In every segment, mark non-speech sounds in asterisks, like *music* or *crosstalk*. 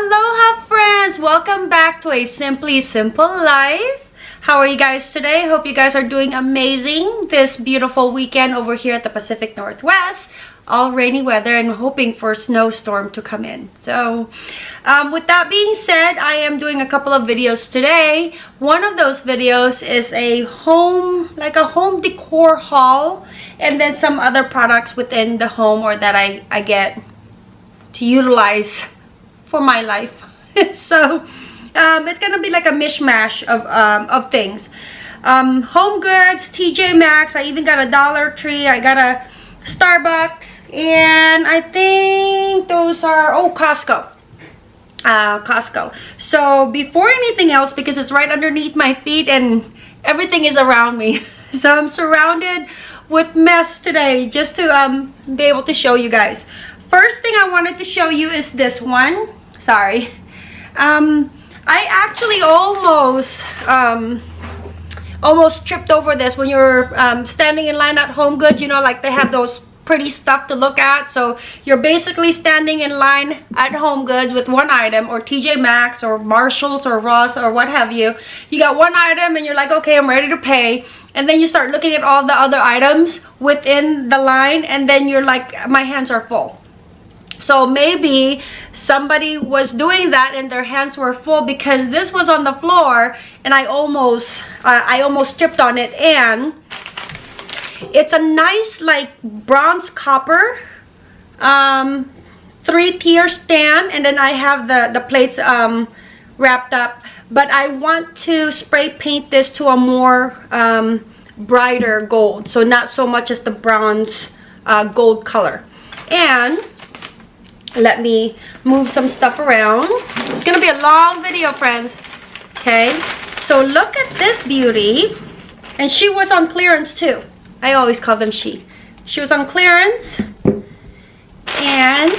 Aloha friends! Welcome back to a Simply Simple Life. How are you guys today? Hope you guys are doing amazing this beautiful weekend over here at the Pacific Northwest. All rainy weather and hoping for a snowstorm to come in. So um, with that being said, I am doing a couple of videos today. One of those videos is a home, like a home decor haul and then some other products within the home or that I, I get to utilize *laughs* for my life. *laughs* so um, it's gonna be like a mishmash of, um, of things. Um, home goods, TJ Maxx, I even got a Dollar Tree, I got a Starbucks, and I think those are, oh, Costco. Uh, Costco. So before anything else, because it's right underneath my feet and everything is around me. *laughs* So I'm surrounded with mess today just to um, be able to show you guys. First thing I wanted to show you is this one sorry. Um i actually almost um almost tripped over this. When you're um, standing in line at home goods you know like they have those pretty stuff to look at. So you're basically standing in line at home goods with one item or tj maxx or marshalls or ross or what have you. You got one item and you're like okay i'm ready to pay. And then you start looking at all the other items within the line and then you're like my hands are full so maybe somebody was doing that and their hands were full because this was on the floor and I almost uh, I almost tripped on it. And it's a nice like bronze copper um, three tier stand. And then I have the the plates um, wrapped up. But I want to spray paint this to a more um, brighter gold. So not so much as the bronze uh, gold color. And let me move some stuff around. It's gonna be a long video friends. Okay so look at this beauty. And she was on clearance too. I always call them she. She was on clearance and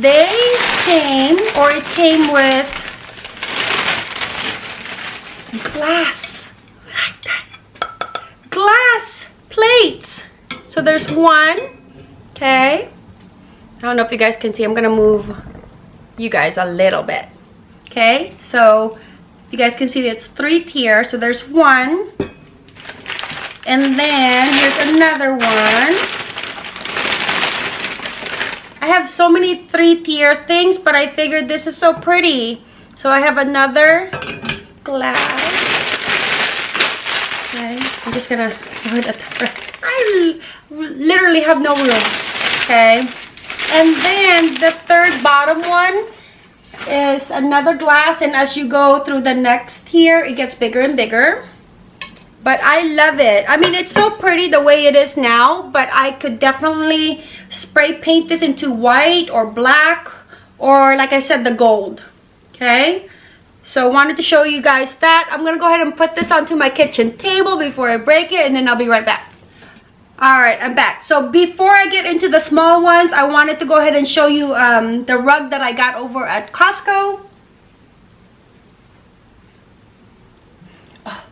they came or it came with glass. Like that glass plates. So there's one okay I don't know if you guys can see. I'm going to move you guys a little bit. Okay, so if you guys can see, it's three tiers. So there's one. And then here's another one. I have so many three-tier things, but I figured this is so pretty. So I have another glass. Okay, I'm just gonna put it at the front. I literally have no room. Okay. And then the third bottom one is another glass and as you go through the next tier, it gets bigger and bigger. But I love it. I mean, it's so pretty the way it is now, but I could definitely spray paint this into white or black or like I said, the gold. Okay? So I wanted to show you guys that. I'm going to go ahead and put this onto my kitchen table before I break it and then I'll be right back all right i'm back. So before i get into the small ones i wanted to go ahead and show you um, the rug that i got over at costco. Oh,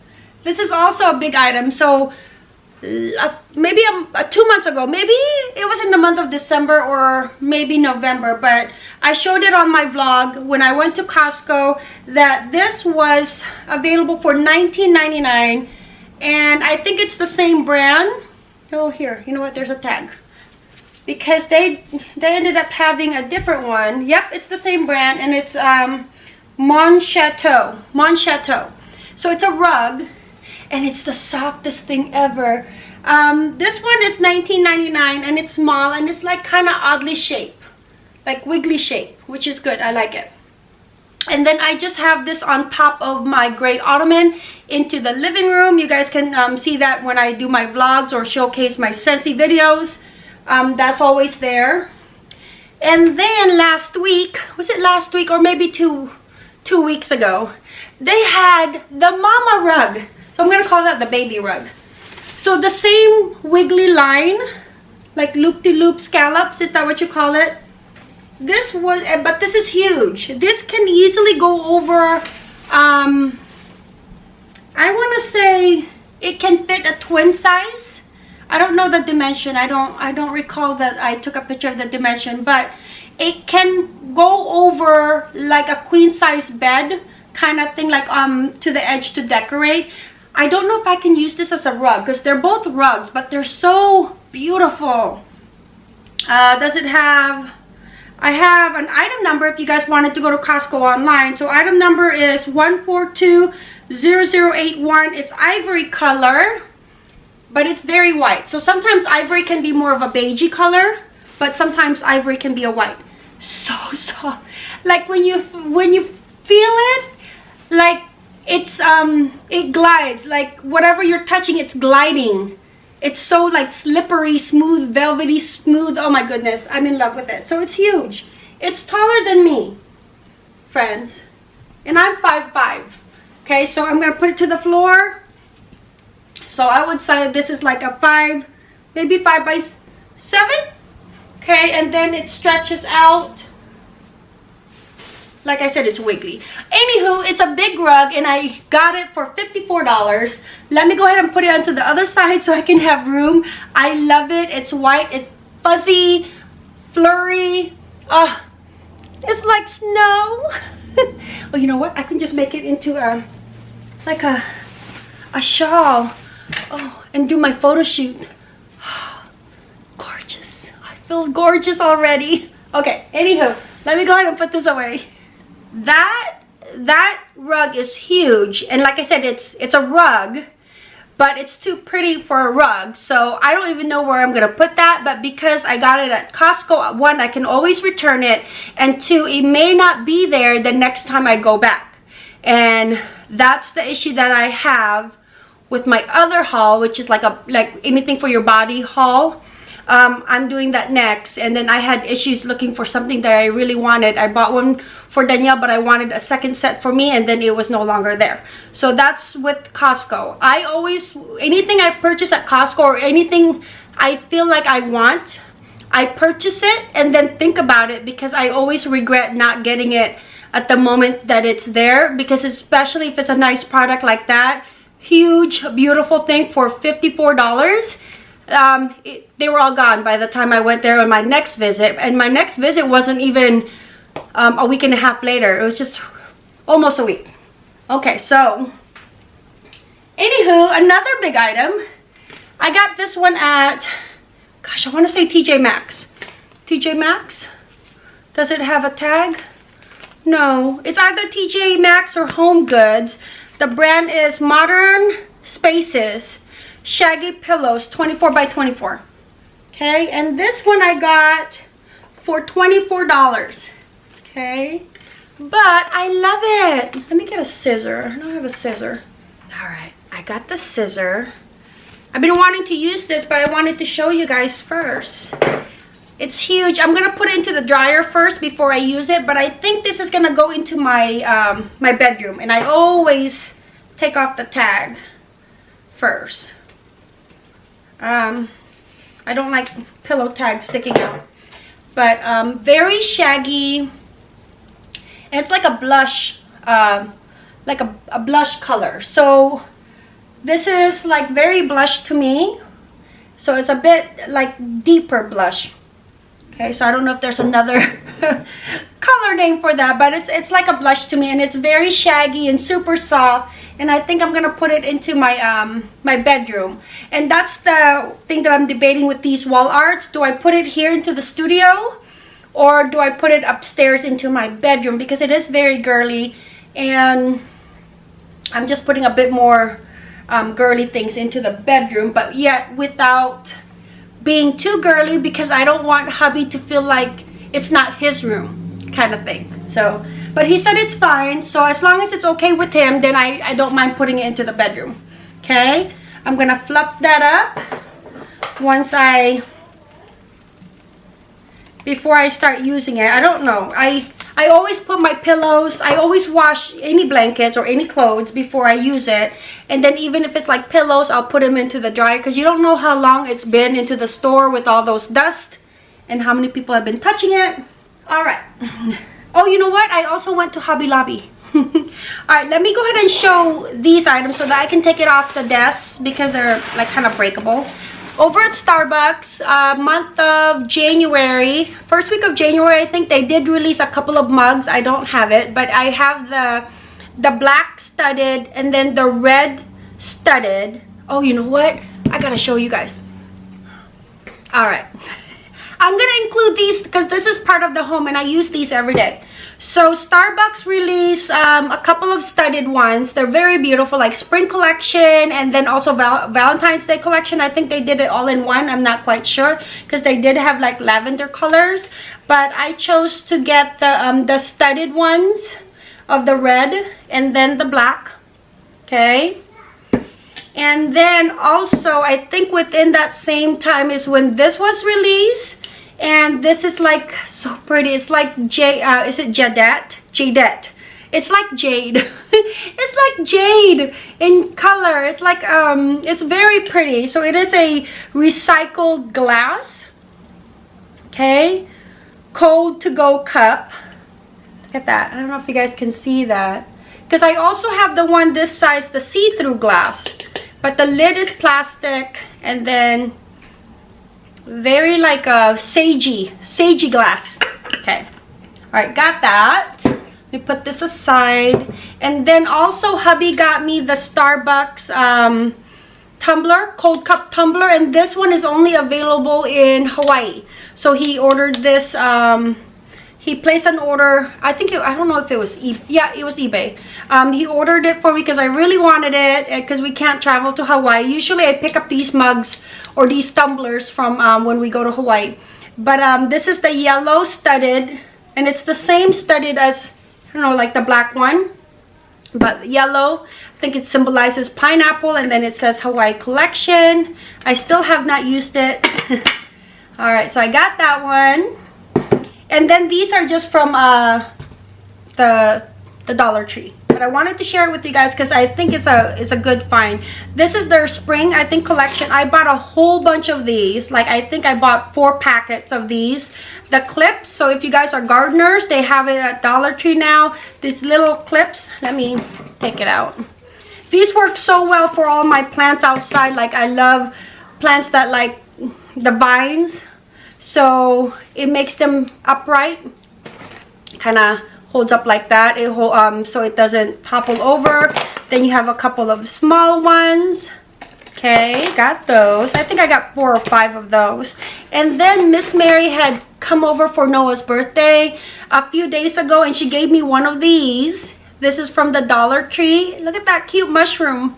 this is also a big item. So uh, maybe um, uh, two months ago maybe it was in the month of december or maybe november but i showed it on my vlog when i went to costco that this was available for 19.99 and i think it's the same brand oh here you know what? There's a tag. Because they they ended up having a different one. Yep it's the same brand and it's um Mon Chateau Mon Chateau. So it's a rug and it's the softest thing ever. Um this one is 19.99 and it's small and it's like kind of oddly shaped like wiggly shape which is good. I like it and then I just have this on top of my gray ottoman into the living room. You guys can um, see that when I do my vlogs or showcase my Scentsy videos. Um, that's always there. And then last week, was it last week or maybe two, two weeks ago, they had the mama rug. So I'm going to call that the baby rug. So the same wiggly line, like loop-de-loop -loop scallops, is that what you call it? This was eh, but this is huge. This can easily go over um i want to say it can fit a twin size. I don't know the dimension. I don't i don't recall that i took a picture of the dimension but it can go over like a queen size bed kind of thing like um to the edge to decorate. I don't know if I can use this as a rug because they're both rugs but they're so beautiful. Uh, does it have I have an item number if you guys wanted to go to Costco online. So item number is 1420081 it's ivory color but it's very white. So sometimes ivory can be more of a beigey color but sometimes ivory can be a white. So *laughs* soft like when you when you feel it like it's um it glides. Like whatever you're touching it's gliding it's so like slippery smooth velvety smooth. Oh my goodness i'm in love with it. So it's huge. It's taller than me friends. And i'm five five. Okay so i'm gonna put it to the floor. So i would say this is like a five maybe five by seven? Okay and then it stretches out like I said, it's wiggly. Anywho, it's a big rug and I got it for $54. Let me go ahead and put it onto the other side so I can have room. I love it. It's white. It's fuzzy, flurry. Uh, it's like snow. *laughs* well, you know what? I can just make it into a, like a, a shawl. Oh, and do my photo shoot. *sighs* gorgeous. I feel gorgeous already. Okay, anywho, let me go ahead and put this away that that rug is huge and like i said it's it's a rug but it's too pretty for a rug so i don't even know where i'm gonna put that but because i got it at costco one i can always return it and two it may not be there the next time i go back. And that's the issue that i have with my other haul which is like a like anything for your body haul um, I'm doing that next. And then I had issues looking for something that I really wanted. I bought one for Danielle but I wanted a second set for me and then it was no longer there. So that's with Costco. I always anything I purchase at Costco or anything I feel like I want I purchase it and then think about it because I always regret not getting it at the moment that it's there because especially if it's a nice product like that huge beautiful thing for $54 um, it, they were all gone by the time I went there on my next visit. And my next visit wasn't even um, a week and a half later. It was just almost a week. Okay, so anywho, another big item. I got this one at, gosh, I want to say TJ Maxx. TJ Maxx? Does it have a tag? No, it's either TJ Maxx or Home Goods. The brand is Modern Spaces shaggy pillows 24 by 24 okay and this one i got for 24 dollars. Okay but i love it. Let me get a scissor. I don't have a scissor. All right i got the scissor. I've been wanting to use this but i wanted to show you guys first. It's huge. I'm gonna put it into the dryer first before i use it but i think this is gonna go into my um my bedroom and i always take off the tag first um, I don't like pillow tags sticking out. But um, very shaggy. And it's like a blush, uh, like a, a blush color. So this is like very blush to me. So it's a bit like deeper blush. Okay, so I don't know if there's another *laughs* color name for that, but it's it's like a blush to me and it's very shaggy and super soft and I think I'm gonna put it into my um my bedroom. And that's the thing that I'm debating with these wall arts. Do I put it here into the studio or do I put it upstairs into my bedroom? Because it is very girly and I'm just putting a bit more um, girly things into the bedroom but yet without being too girly because I don't want hubby to feel like it's not his room kind of thing so but he said it's fine. So as long as it's okay with him, then I, I don't mind putting it into the bedroom. Okay? I'm to fluff that up once I... Before I start using it. I don't know. I I always put my pillows, I always wash any blankets or any clothes before I use it. And then even if it's like pillows, I'll put them into the dryer because you don't know how long it's been into the store with all those dust and how many people have been touching it. All right. *laughs* Oh, you know what? I also went to Hobby Lobby. *laughs* Alright, let me go ahead and show these items so that I can take it off the desk because they're like kind of breakable. Over at Starbucks, uh, month of January, first week of January, I think they did release a couple of mugs. I don't have it, but I have the the black studded and then the red studded. Oh, you know what? I gotta show you guys. All right. *laughs* I'm gonna include these because this is part of the home and I use these every day. So Starbucks released um, a couple of studded ones. They're very beautiful, like spring collection and then also Val Valentine's Day collection. I think they did it all in one. I'm not quite sure because they did have like lavender colors. But I chose to get the, um, the studded ones of the red and then the black. Okay. And then also, I think within that same time is when this was released and this is like so pretty. It's like jade uh, is it jadette jadette it's like jade. *laughs* It's like jade in color. It's like um it's very pretty. So it is a recycled glass. Okay. Cold to go cup. Look at that. I don't know if you guys can see that. Because i also have the one this size the see-through glass. But the lid is plastic and then very like a sagey sagey glass. Okay. All right got that. We put this aside. And then also hubby got me the starbucks um, tumbler cold cup tumbler. And this one is only available in hawaii. So he ordered this um, he placed an order i think it, i don't know if it was e yeah it was ebay. Um, he ordered it for me because i really wanted it because we can't travel to hawaii. Usually i pick up these mugs or these tumblers from um, when we go to hawaii. But um, this is the yellow studded and it's the same studded as i don't know like the black one but yellow. I think it symbolizes pineapple and then it says hawaii collection. I still have not used it. *laughs* All right so i got that one and then these are just from uh, the the Dollar Tree. But I wanted to share it with you guys because I think it's a it's a good find. This is their spring, I think, collection. I bought a whole bunch of these. Like, I think I bought four packets of these. The clips, so if you guys are gardeners, they have it at Dollar Tree now. These little clips, let me take it out. These work so well for all my plants outside. Like, I love plants that like the vines so it makes them upright kind of holds up like that. It um so it doesn't topple over. Then you have a couple of small ones. Okay got those. I think i got four or five of those. And then miss mary had come over for noah's birthday a few days ago and she gave me one of these. This is from the dollar tree. Look at that cute mushroom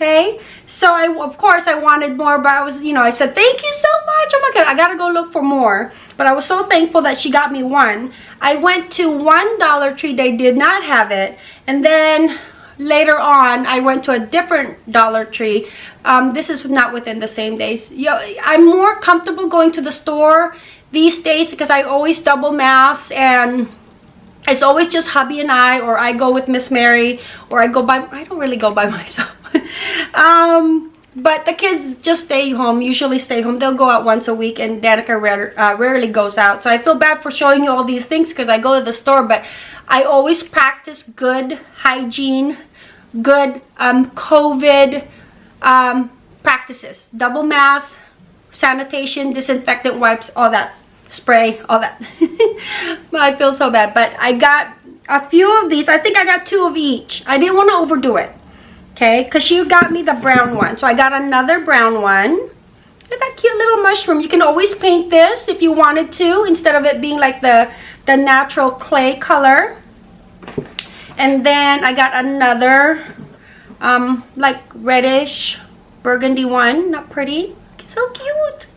okay? So i of course i wanted more but i was you know i said thank you so much. Oh my god i gotta go look for more. But i was so thankful that she got me one. I went to one dollar tree. They did not have it. And then later on i went to a different dollar tree. Um, this is not within the same days. Yo, i'm more comfortable going to the store these days because i always double mass and it's always just hubby and I or I go with Miss Mary or I go by I don't really go by *laughs* myself *laughs* um, but the kids just stay home usually stay home. They'll go out once a week and Danica rare, uh, rarely goes out. So I feel bad for showing you all these things because I go to the store but I always practice good hygiene good um, COVID um, practices. Double mask sanitation disinfectant wipes all that. Spray all that. *laughs* I feel so bad but i got a few of these. I think i got two of each. I didn't want to overdo it okay? Because she got me the brown one. So i got another brown one. Look at that cute little mushroom. You can always paint this if you wanted to instead of it being like the the natural clay color. And then i got another um like reddish burgundy one. Not pretty. So cute.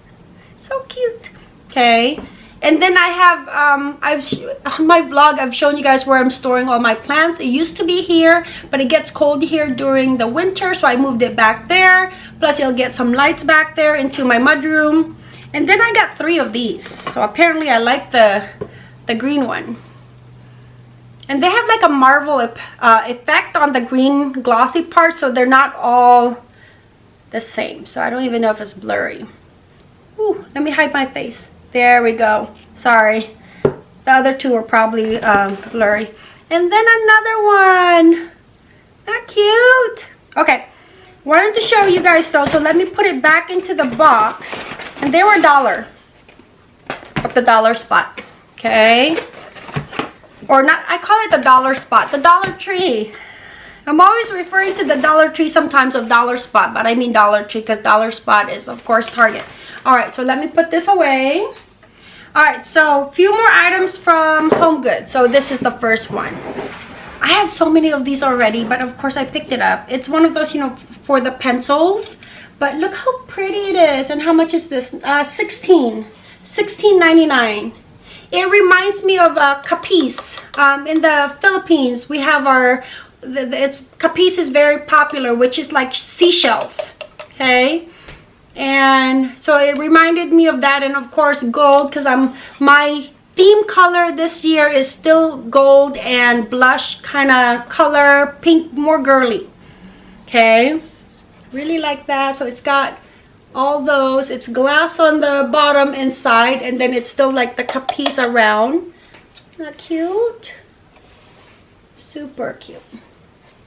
So cute. Okay and then i have um i've on my vlog i've shown you guys where i'm storing all my plants. It used to be here but it gets cold here during the winter so i moved it back there. Plus you'll get some lights back there into my mudroom. And then i got three of these. So apparently i like the the green one. And they have like a marble uh, effect on the green glossy part so they're not all the same. So i don't even know if it's blurry. Ooh, let me hide my face there we go. Sorry. The other two are probably um, blurry. And then another one. Not cute. Okay. wanted to show you guys though so let me put it back into the box and they were a dollar at the dollar spot okay or not i call it the dollar spot the dollar tree i'm always referring to the dollar tree sometimes of dollar spot but i mean dollar tree because dollar spot is of course target all right so let me put this away all right so a few more items from home goods so this is the first one I have so many of these already, but of course I picked it up. It's one of those, you know, for the pencils. But look how pretty it is. And how much is this? Uh, 16 $16.99. It reminds me of uh, Capiz. Um, in the Philippines, we have our, it's Capiz is very popular, which is like seashells. Okay and so it reminded me of that and of course gold because i'm my theme color this year is still gold and blush kind of color pink more girly. Okay? Really like that. So it's got all those. It's glass on the bottom inside and then it's still like the capiz around. Not cute? Super cute.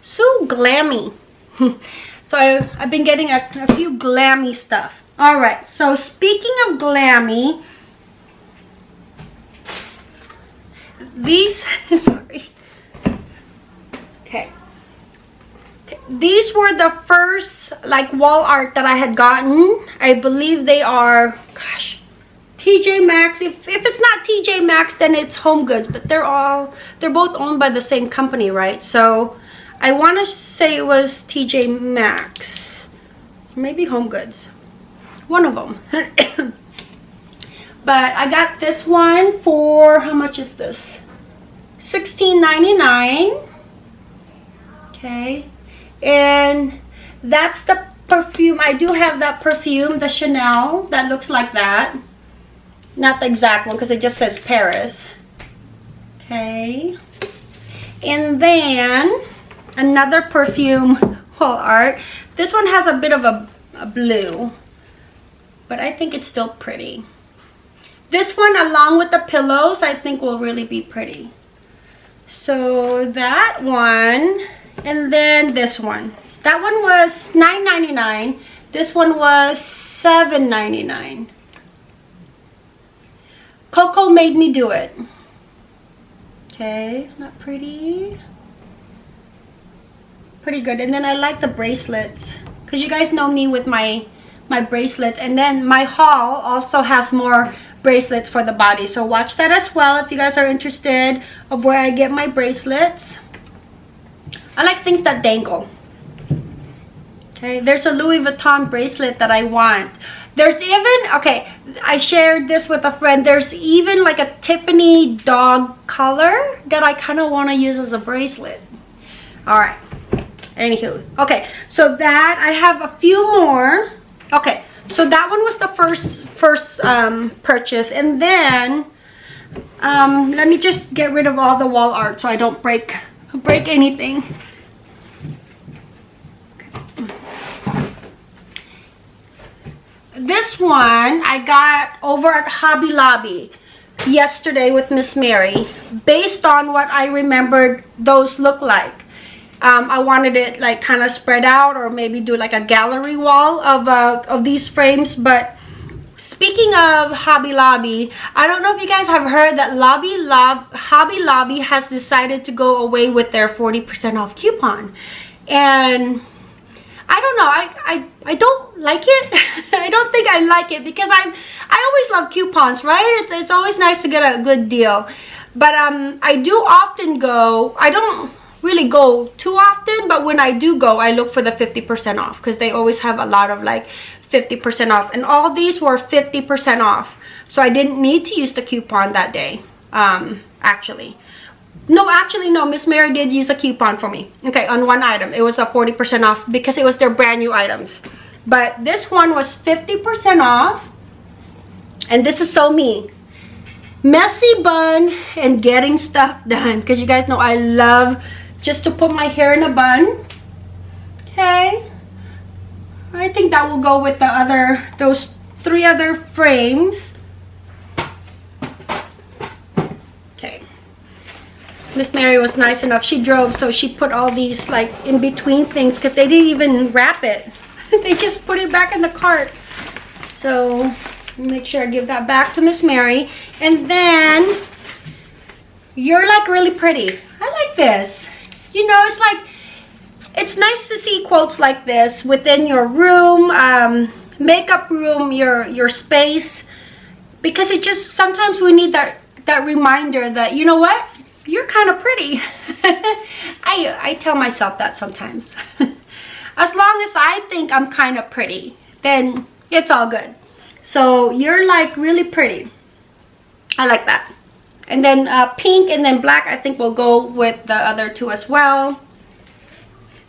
So glammy *laughs* so i've been getting a, a few glammy stuff. All right so speaking of glammy these *laughs* sorry. Okay. okay these were the first like wall art that i had gotten. I believe they are gosh tj maxx. If, if it's not tj maxx then it's home goods but they're all they're both owned by the same company right? So i want to say it was tj maxx. Maybe home goods. One of them *coughs* but i got this one for how much is this? $16.99 okay. And that's the perfume. I do have that perfume the chanel that looks like that. Not the exact one because it just says paris. Okay. And then another perfume wall art. This one has a bit of a, a blue but i think it's still pretty. This one along with the pillows i think will really be pretty. So that one and then this one. That one was $9.99 this one was $7.99 coco made me do it. Okay not pretty pretty good. And then i like the bracelets because you guys know me with my my bracelets. And then my haul also has more bracelets for the body. So watch that as well if you guys are interested of where i get my bracelets. I like things that dangle. Okay there's a louis vuitton bracelet that i want. There's even okay i shared this with a friend. There's even like a tiffany dog color that i kind of want to use as a bracelet. All right anywho okay so that i have a few more. Okay so that one was the first first um, purchase and then um, let me just get rid of all the wall art so I don't break break anything. This one I got over at Hobby Lobby yesterday with Miss Mary based on what I remembered those look like um, I wanted it like kind of spread out or maybe do like a gallery wall of, uh, of these frames but speaking of Hobby Lobby I don't know if you guys have heard that Lobby Lob Hobby Lobby has decided to go away with their 40% off coupon. And I don't know I, I I don't like it. *laughs* I don't think I like it because I'm I always love coupons right? It's, it's always nice to get a good deal. But um I do often go I don't really go too often but when i do go i look for the 50 percent off because they always have a lot of like 50 percent off. And all these were 50 percent off. So i didn't need to use the coupon that day um actually. No actually no. Miss mary did use a coupon for me. Okay on one item. It was a 40 percent off because it was their brand new items. But this one was 50 percent off. And this is so me. Messy bun and getting stuff done. Because you guys know i love just to put my hair in a bun okay I think that will go with the other those three other frames okay Miss Mary was nice enough. She drove, so she put all these like in between things because they didn't even wrap it. *laughs* they just put it back in the cart. So make sure I give that back to Miss Mary. And then you're like really pretty. I like this. You know, it's like it's nice to see quotes like this within your room, um, makeup room, your your space, because it just sometimes we need that that reminder that you know what you're kind of pretty. *laughs* I I tell myself that sometimes. *laughs* as long as I think I'm kind of pretty, then it's all good. So you're like really pretty. I like that. And then uh, pink and then black I think will go with the other two as well.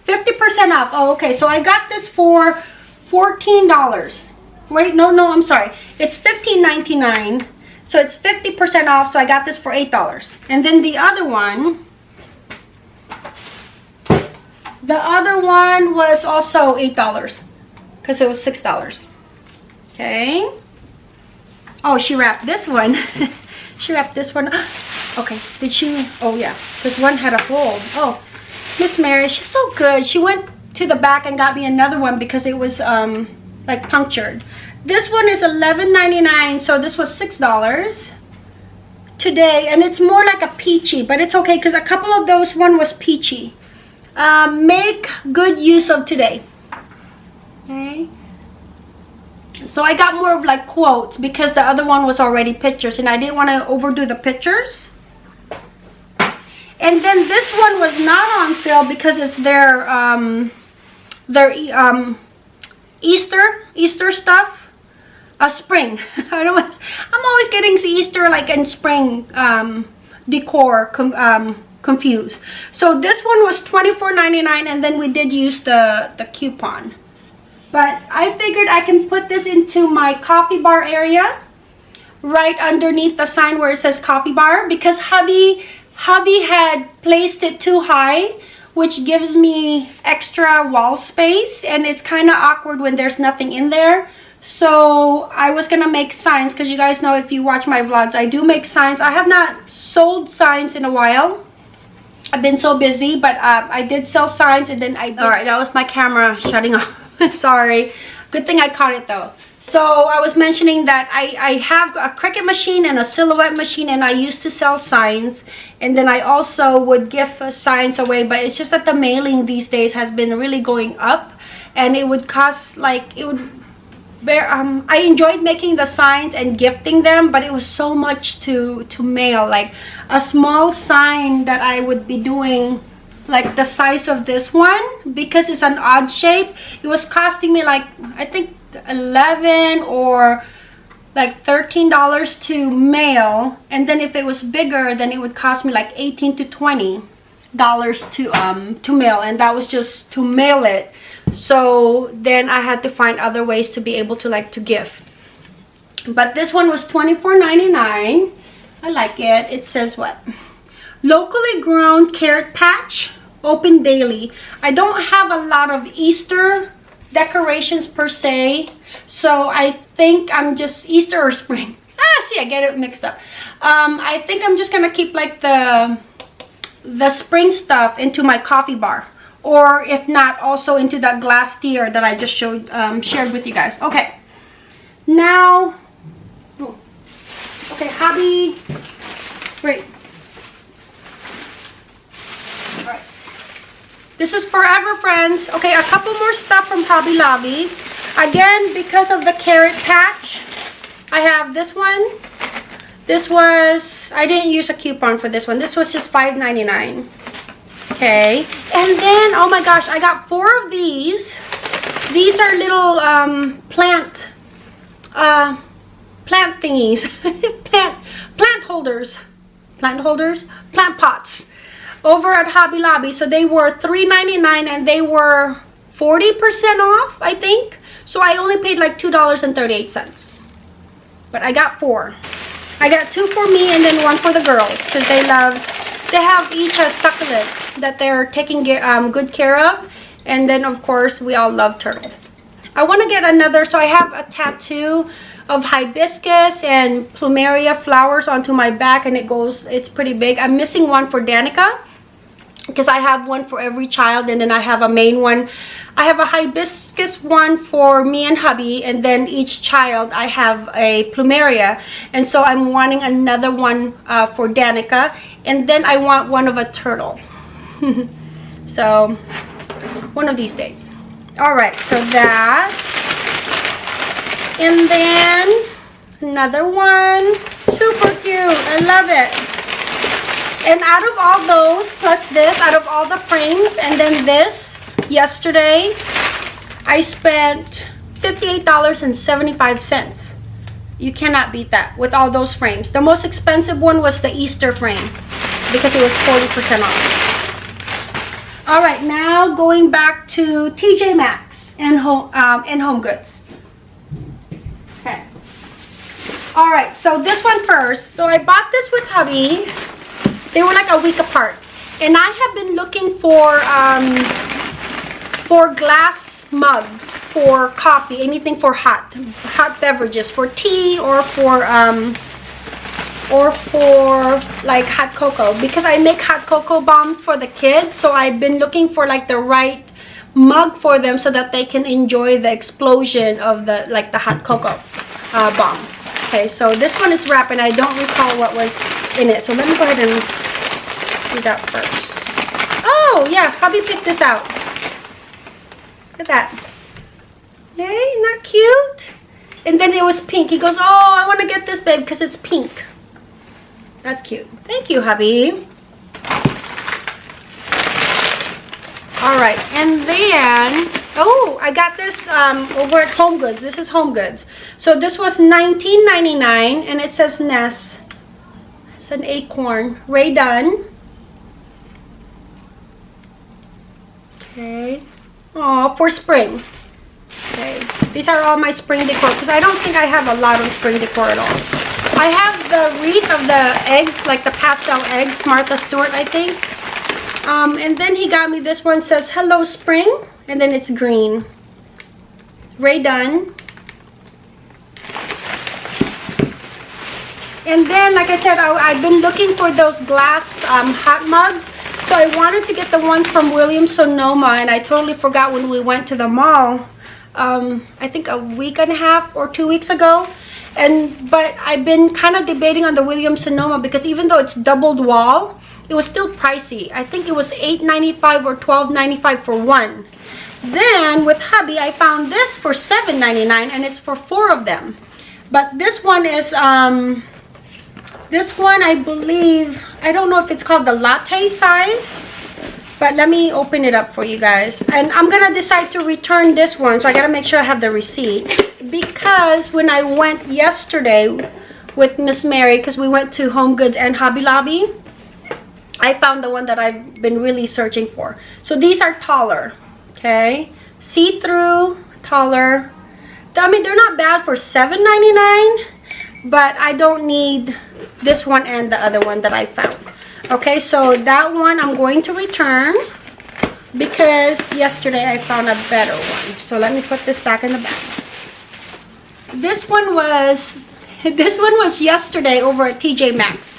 50% off. Oh, okay. So I got this for $14. Wait, no, no, I'm sorry. It's $15.99. So it's 50% off. So I got this for $8. And then the other one, the other one was also $8 because it was $6. Okay. Oh, she wrapped this one. *laughs* she wrapped this one. up. *gasps* Okay, did she? Oh, yeah. This one had a hole. Oh, Miss Mary, she's so good. She went to the back and got me another one because it was um like punctured. This one is $11.99, so this was $6 today. And it's more like a peachy, but it's okay because a couple of those one was peachy. Um, make good use of today. Okay. So I got more of like quotes because the other one was already pictures and I didn't want to overdo the pictures. And then this one was not on sale because it's their um, their um, Easter Easter stuff. Uh, spring. *laughs* I don't. I'm always getting Easter like in spring um, decor com, um, confused. So this one was $24.99 and then we did use the the coupon. But I figured I can put this into my coffee bar area right underneath the sign where it says coffee bar because hubby hubby had placed it too high which gives me extra wall space and it's kind of awkward when there's nothing in there. So i was gonna make signs because you guys know if you watch my vlogs i do make signs. I have not sold signs in a while. I've been so busy but uh, i did sell signs and then i all right that was my camera shutting off *laughs* sorry good thing i caught it though so I was mentioning that I, I have a Cricut machine and a Silhouette machine and I used to sell signs. And then I also would give signs away. But it's just that the mailing these days has been really going up. And it would cost like, it would bear, um, I enjoyed making the signs and gifting them. But it was so much to, to mail. Like a small sign that I would be doing like the size of this one because it's an odd shape it was costing me like i think 11 or like $13 to mail and then if it was bigger then it would cost me like 18 to 20 dollars to um to mail and that was just to mail it. So then i had to find other ways to be able to like to gift. But this one was $24.99 i like it. It says what? Locally grown carrot patch open daily i don't have a lot of easter decorations per se. So I think I'm just Easter or spring. *laughs* Ah, see, I get it mixed up. Um, I think I'm just gonna keep like the the spring stuff into my coffee bar, or if not, also into that glass tier that I just showed um, shared with you guys. Okay, now, okay, hobby. Wait, This is Forever Friends. Okay, a couple more stuff from Hobby Lobby. Again, because of the carrot patch, I have this one. This was, I didn't use a coupon for this one. This was just $5.99. Okay, and then, oh my gosh, I got four of these. These are little um, plant, uh, plant thingies. *laughs* plant, plant holders. Plant holders? Plant pots over at Hobby Lobby. So they were $3.99 and they were 40% off, I think. So I only paid like $2.38. But I got four. I got two for me and then one for the girls because they love, they have each a succulent that they're taking um, good care of. And then of course we all love turtle. I want to get another, so I have a tattoo of hibiscus and plumeria flowers onto my back and it goes it's pretty big i'm missing one for danica because I have one for every child and then I have a main one. I have a hibiscus one for me and hubby and then each child I have a plumeria and so I'm wanting another one uh, for Danica and then I want one of a turtle. *laughs* so one of these days. Alright, so that and then another one. Super cute. I love it. And out of all those, plus this, out of all the frames, and then this, yesterday, I spent $58.75. You cannot beat that with all those frames. The most expensive one was the Easter frame because it was 40% off. All right, now going back to TJ Maxx and home um, and Home Goods. okay all right so this one first so i bought this with hubby they were like a week apart. And i have been looking for um for glass mugs for coffee anything for hot hot beverages for tea or for um or for like hot cocoa. Because i make hot cocoa bombs for the kids so i've been looking for like the right mug for them so that they can enjoy the explosion of the like the hot cocoa uh, bomb. Okay, so this one is wrapped and I don't recall what was in it. So let me go ahead and do that first. Oh, yeah, hubby picked this out. Look at that. Yay, not cute? And then it was pink. He goes, oh, I want to get this, babe, because it's pink. That's cute. Thank you, hubby. All right, and then Oh, I got this um, over at Home Goods. This is Home Goods. So this was $19.99 and it says Ness. It's an acorn. Rae Dunn. Okay. Oh, for spring. Okay. These are all my spring decor because I don't think I have a lot of spring decor at all. I have the wreath of the eggs, like the pastel eggs, Martha Stewart, I think. Um, and then he got me this one says Hello Spring and then it's green. Rae Dunn. And then, like I said, I, have been looking for those glass um, hot mugs. So I wanted to get the ones from Williams Sonoma, and I totally forgot when we went to the mall. Um, I think a week and a half or two weeks ago. And but I've been kind of debating on the Williams Sonoma because even though it's doubled wall, it was still pricey. I think it was $8.95 or $12.95 for one. Then with hubby, I found this for $7.99 and it's for four of them. But this one is, um, this one I believe, I don't know if it's called the latte size. But let me open it up for you guys. And I'm to decide to return this one. So I got to make sure I have the receipt. Because when I went yesterday with Miss Mary, because we went to Home Goods and Hobby Lobby, I found the one that I've been really searching for. So these are taller okay see-through taller i mean they're not bad for $7.99 but i don't need this one and the other one that i found. Okay so that one i'm going to return because yesterday i found a better one. So let me put this back in the bag. This one was *laughs* this one was yesterday over at tj maxx.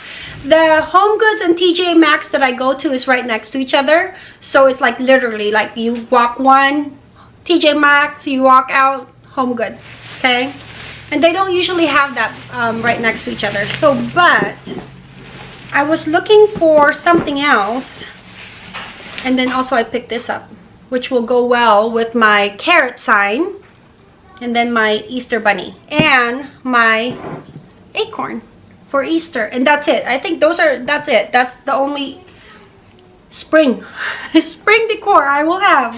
The home goods and tj maxx that i go to is right next to each other. So it's like literally like you walk one tj maxx you walk out home goods okay and they don't usually have that um, right next to each other. So but i was looking for something else. And then also i picked this up which will go well with my carrot sign and then my easter bunny and my acorn for Easter. And that's it. I think those are that's it. That's the only spring *laughs* spring decor I will have.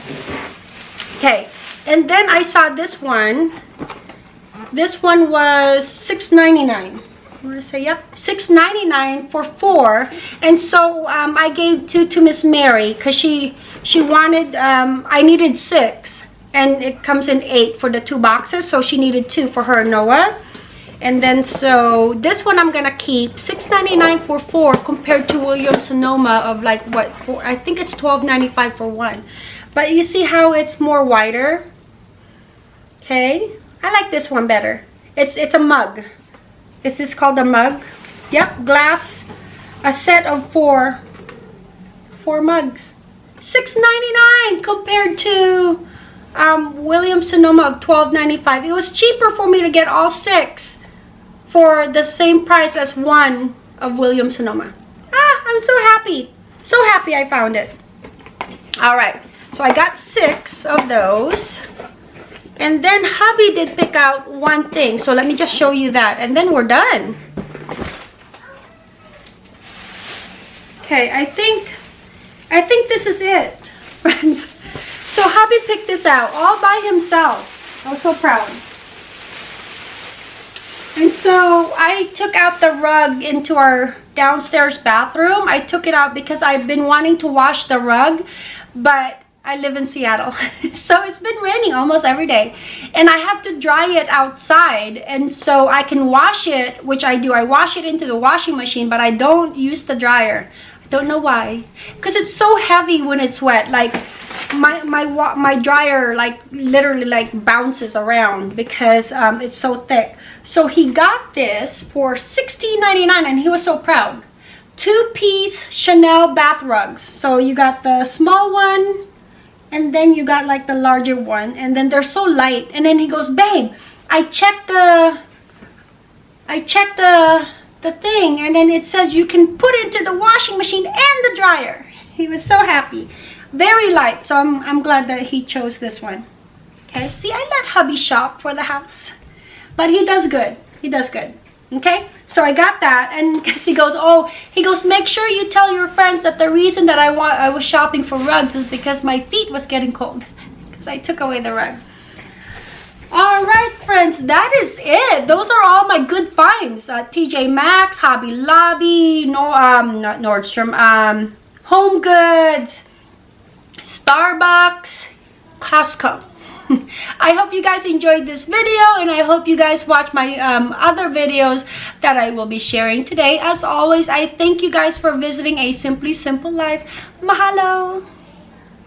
Okay. And then I saw this one this one was $6.99 I want to say yep? $6.99 for four and so um, I gave two to Miss Mary because she she wanted um, I needed six and it comes in eight for the two boxes so she needed two for her Noah. And then so this one i'm gonna keep 6.99 for four compared to williams sonoma of like what four i think it's 12.95 for one. But you see how it's more wider? Okay i like this one better It's it's a mug. Is this called a mug? Yep, glass. A set of four. Four mugs. $6.99 compared to um, Williams Sonoma of $12.95. It was cheaper for me to get all six for the same price as one of William Sonoma. Ah, I'm so happy. So happy I found it. All right, so I got six of those. And then hubby did pick out one thing. So let me just show you that. And then we're done. Okay, I think, I think this is it, *laughs* friends. So hubby picked this out all by himself. I was so proud. And so I took out the rug into our downstairs bathroom. I took it out because I've been wanting to wash the rug, but I live in Seattle. *laughs* so it's been raining almost every day. And I have to dry it outside. And so I can wash it, which I do. I wash it into the washing machine, but I don't use the dryer. I don't know why. Because it's so heavy when it's wet. Like my my my dryer like literally like bounces around because um, it's so thick so he got this for $16.99 and he was so proud two-piece chenille bath rugs so you got the small one and then you got like the larger one and then they're so light. And then he goes babe i checked the i checked the the thing and then it says you can put it into the washing machine and the dryer. He was so happy. Very light so i'm i'm glad that he chose this one. Okay? See i let hubby shop for the house but he does good. He does good. Okay so i got that and *laughs* he goes oh he goes make sure you tell your friends that the reason that i want i was shopping for rugs is because my feet was getting cold. *laughs* Because i took away the rug. All right friends that is it. Those are all my good finds. Uh, tj maxx hobby lobby no um not nordstrom um home goods starbucks costco *laughs* I hope you guys enjoyed this video and I hope you guys watch my um, other videos that I will be sharing today. As always, I thank you guys for visiting A Simply Simple Life. Mahalo!